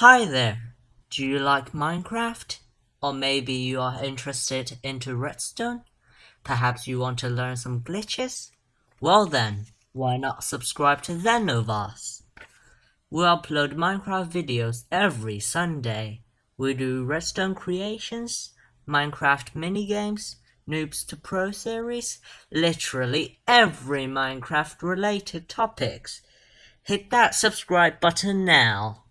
Hi there! Do you like Minecraft? Or maybe you are interested into Redstone? Perhaps you want to learn some glitches? Well then, why not subscribe to Zenovas? We upload Minecraft videos every Sunday. We do redstone creations, Minecraft minigames, Noobs to Pro series, literally every Minecraft related topics. Hit that subscribe button now.